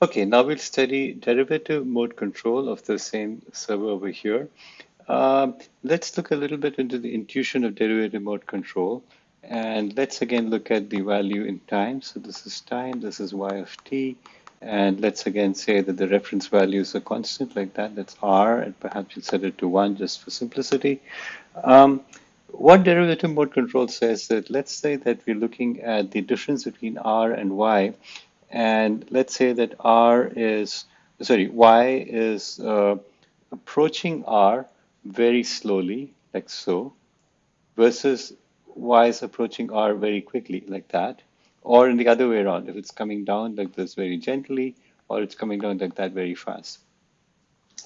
Okay, now we'll study derivative mode control of the same server over here. Um, let's look a little bit into the intuition of derivative mode control. And let's again look at the value in time. So this is time, this is y of t. And let's again say that the reference value is a constant like that, that's r, and perhaps you'll set it to 1 just for simplicity. Um, what derivative mode control says that let's say that we're looking at the difference between r and y, and let's say that r is, sorry, y is uh, approaching r very slowly, like so, versus y is approaching r very quickly, like that, or in the other way around, if it's coming down like this very gently, or it's coming down like that very fast.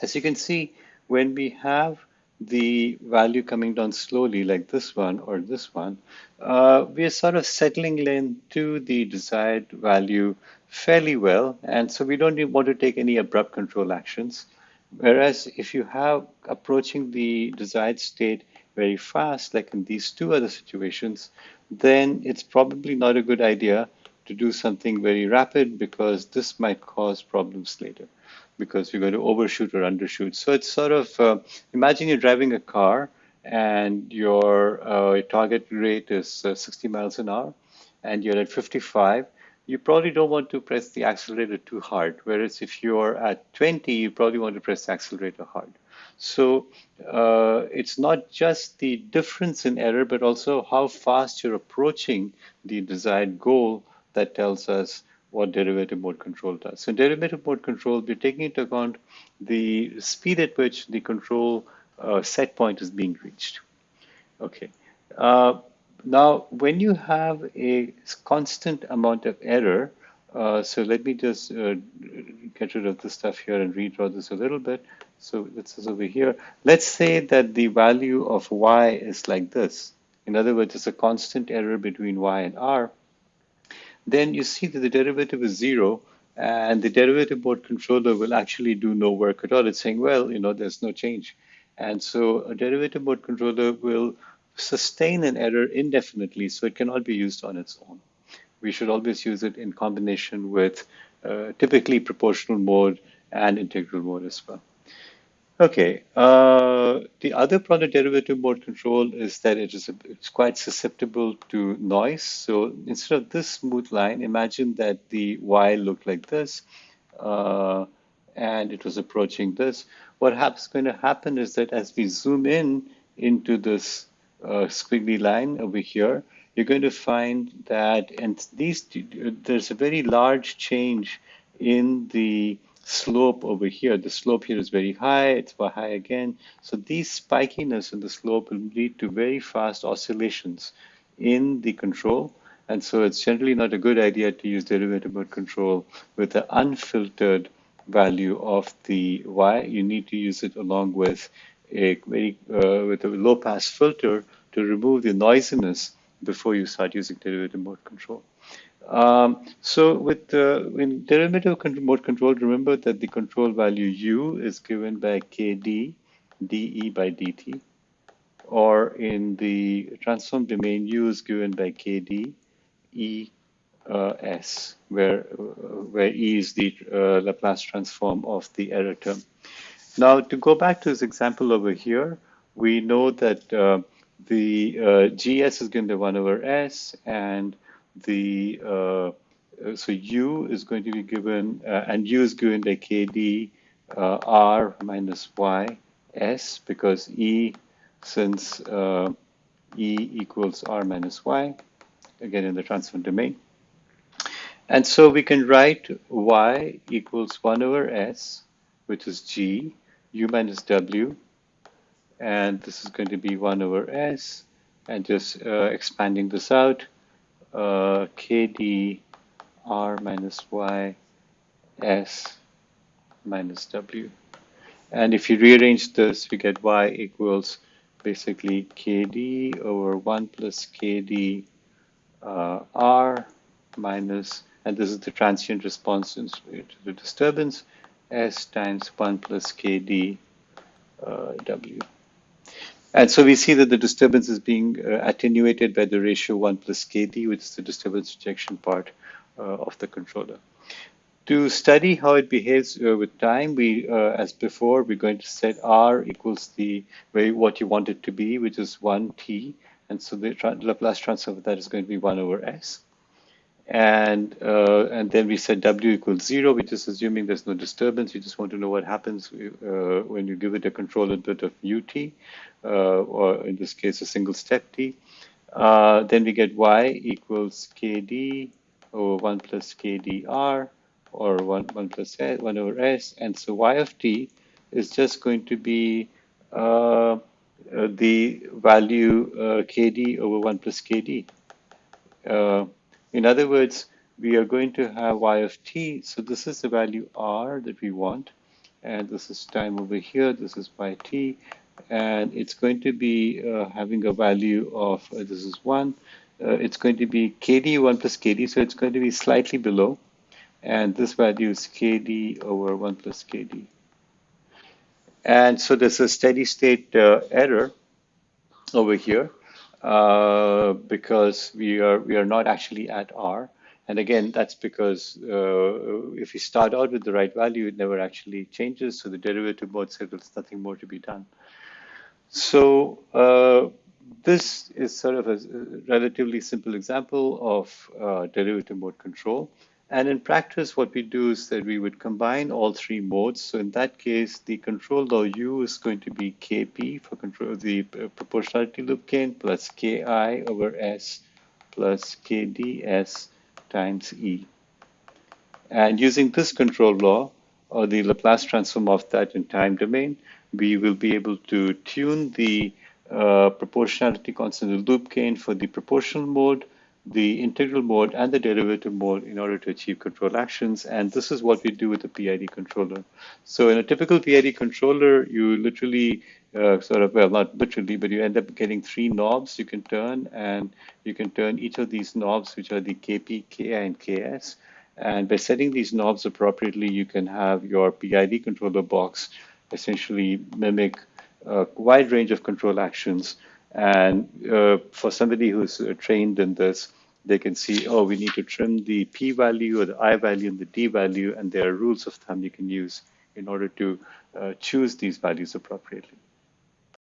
As you can see, when we have the value coming down slowly like this one or this one, uh, we are sort of settling into the desired value fairly well. And so we don't want to take any abrupt control actions. Whereas if you have approaching the desired state very fast, like in these two other situations, then it's probably not a good idea to do something very rapid because this might cause problems later because you're going to overshoot or undershoot. So it's sort of, uh, imagine you're driving a car and your uh, target rate is uh, 60 miles an hour and you're at 55 you probably don't want to press the accelerator too hard. Whereas if you're at 20, you probably want to press the accelerator hard. So uh, it's not just the difference in error, but also how fast you're approaching the desired goal that tells us what derivative mode control does. So derivative mode control, we're taking into account the speed at which the control uh, set point is being reached. Okay. Uh, now, when you have a constant amount of error, uh, so let me just uh, get rid of this stuff here and redraw this a little bit. So this is over here. Let's say that the value of y is like this. In other words, it's a constant error between y and r. Then you see that the derivative is zero and the derivative mode controller will actually do no work at all. It's saying, well, you know, there's no change. And so a derivative mode controller will sustain an error indefinitely, so it cannot be used on its own. We should always use it in combination with uh, typically proportional mode and integral mode as well. Okay, uh, the other product derivative mode control is that it is a, it's quite susceptible to noise. So instead of this smooth line, imagine that the Y looked like this, uh, and it was approaching this. What happens going to happen is that as we zoom in into this uh, squiggly line over here, you're going to find that, and these, there's a very large change in the slope over here. The slope here is very high, it's very high again. So these spikiness in the slope will lead to very fast oscillations in the control. And so it's generally not a good idea to use derivative mode control with the unfiltered value of the y. You need to use it along with a very uh, with a low pass filter to remove the noisiness before you start using derivative mode control. Um, so with uh, in derivative mode control, remember that the control value u is given by kd dE by dt, or in the transform domain, u is given by kd E uh, S, where, uh, where E is the uh, Laplace transform of the error term. Now, to go back to this example over here, we know that uh, the uh, GS is given by 1 over S, and the uh, so U is going to be given, uh, and U is given by KD uh, R minus Y S, because E, since E equals R minus Y, again in the transform domain. And so we can write Y equals 1 over S, which is G, u minus w, and this is going to be 1 over s, and just uh, expanding this out, uh, kd r minus y s minus w. And if you rearrange this, we get y equals basically kd over 1 plus kd uh, r minus, and this is the transient response to the disturbance, S times 1 plus Kd uh, W. And so we see that the disturbance is being uh, attenuated by the ratio 1 plus Kd, which is the disturbance rejection part uh, of the controller. To study how it behaves uh, with time, we, as before, we're going to set R equals the way what you want it to be, which is 1t. And so the Laplace transform of that is going to be 1 over s. And, uh, and then we set W equals 0, which is assuming there's no disturbance. You just want to know what happens uh, when you give it a control input of ut, or in this case, a single step t. Uh, then we get Y equals KD over 1 plus KDR or 1, 1 plus S, 1 over S. And so y of t is just going to be uh, uh, the value uh, kd over 1 plus kd. Uh, in other words, we are going to have y of t. So this is the value r that we want. And this is time over here. This is by t. And it's going to be uh, having a value of, uh, this is 1. it's going to be kd 1 plus kd. So it's going to be slightly below and this value is kd over 1 plus kd. And so there's a steady state uh, error over here uh, because we are we are not actually at r. And again, that's because uh, if you start out with the right value, it never actually changes. So the derivative mode says there's nothing more to be done. So uh, this is sort of a relatively simple example of uh, derivative mode control. And in practice, what we do is that we would combine all three modes. So in that case, the control law U is going to be Kp for control the uh, proportionality loop gain plus Ki over S plus Kds times E. And using this control law, or the Laplace transform of that in time domain, we will be able to tune the uh, proportionality constant the loop gain for the proportional mode the integral mode and the derivative mode in order to achieve control actions. And this is what we do with the PID controller. So in a typical PID controller, you literally uh, sort of, well, not literally, but you end up getting three knobs you can turn, and you can turn each of these knobs, which are the KP, KI, and KS. And by setting these knobs appropriately, you can have your PID controller box essentially mimic a wide range of control actions and uh, for somebody who's uh, trained in this, they can see, oh, we need to trim the p value or the i value and the d value, and there are rules of thumb you can use in order to uh, choose these values appropriately.